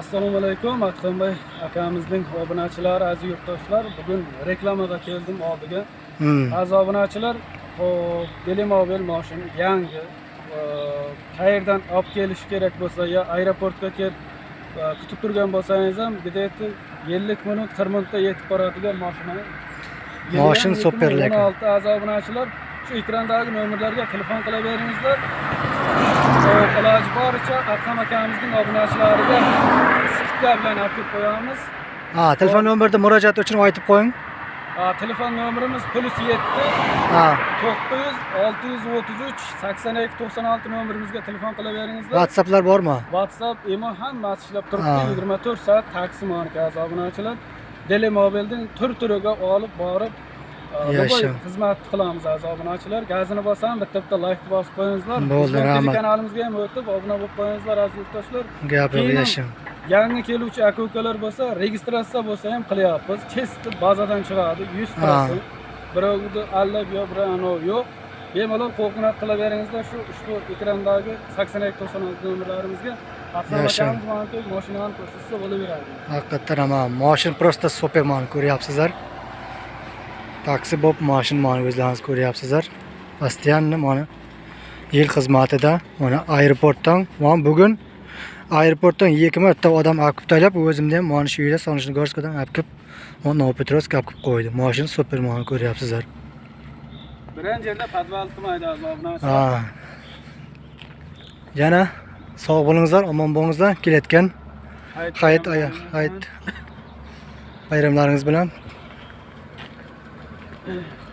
assalomu alaykum atxonbay akamizning obunachilari aziz yurtdoshlar bugun reklamaga keldim oldiga Hmm. aziz obunachilar hop delimobil moshin yangi qayerdan olib kelish kerak bo'lsa yo aeroportga kelib kutib turgan bo'lsangiz ham где-то ellik minut qirq minutda yetib boradigan moshina Moshin super lekin. o'n olti aziz obunachilar shu ekrandagi nomerlarga telefon qilaveringizlar iloji boricha akam akamizning obunachilariga skidka bilan olib kelib qo'yamiz Ha, telefon nomerida murojaat uchun aytib qo'ying. Ha, telefon nomerimiz plus yetti Ha, to'qqiz yuz olti yuz o'ttiz uch sakson ikki to'qson olti nomerimizga telefon qilaveringizlar WhatsApplar bormi? whatsapp imo hammasi ishlab Ha. turibdi yigirma to'rt soat taksi markazi obunachilar telemobilning tur turiga olib borib e, Yasha. xizmat qilamiz aziz obunachilar gazini bosam bitta bitta layk bosib qo'yingizlar Bo'ldi, rahmat. kanalimizga ham o'tib obuna bo'lib qo'yingizlar aziz yurtdoshlar Gapi yashim. yangi keluvchi aka ukalar bo'lsa registratsiya bo'lsa ham qilyapmiz chesti bazadan chiqadi yuz Ha. prosent birovni allab yo birov anavi yo'q bemalol qo'ng'iroq qilaveringizlar shu ushbu ekrandagi sakson ikki to'qson olti nomerlarimizga Yasha. moshinani ko'rsatsa bo'laveradi Haqiqatdan ham ha, mashin просто super mani ko'ryapsizlar. Taksi bo'lib mashin mani o'zlaringiz ko'ryapsizlar. Постоянно mana yil xizmatida mana aeroportdan mana bugun aeroportdan ikki marta odam olib tashlab o'zimda ham mana shu yerda Solnechnogorskdan olib kelib mana Novopetrovsk olib kelib qo'ydi. Mashin super mani ko'ryapsizlar. birinchi yerda obunachilar Ha. Yana sog' bo'lingizlar, omon bo'lingizlar. Kelayotgan hayit hayit bayramlaringiz bilan Yeah.